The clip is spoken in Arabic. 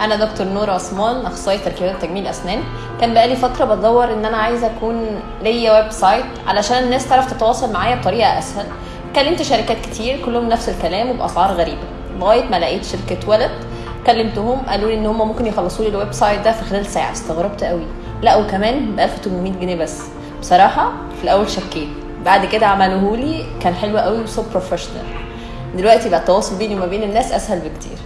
أنا دكتور نور عثمان أخصائي تركيبات وتجميل أسنان. كان بقالي فترة بدور إن أنا عايزة أكون ليا website علشان الناس تعرف تتواصل معايا بطريقة أسهل. كلمت شركات كتير كلهم نفس الكلام وبأسعار غريبة. لغاية ما لقيت شركة ولد كلمتهم قالوا لي إن هم ممكن يخلصوا لي ال website ده في خلال ساعة. استغربت قوي لا وكمان ب 1800 جنيه بس. بصراحة في الأول شكيت. بعد كده عملوه لي كان حلو قوي و so professional دلوقتي بقى التواصل بيني وما بين الناس أسهل بكتير.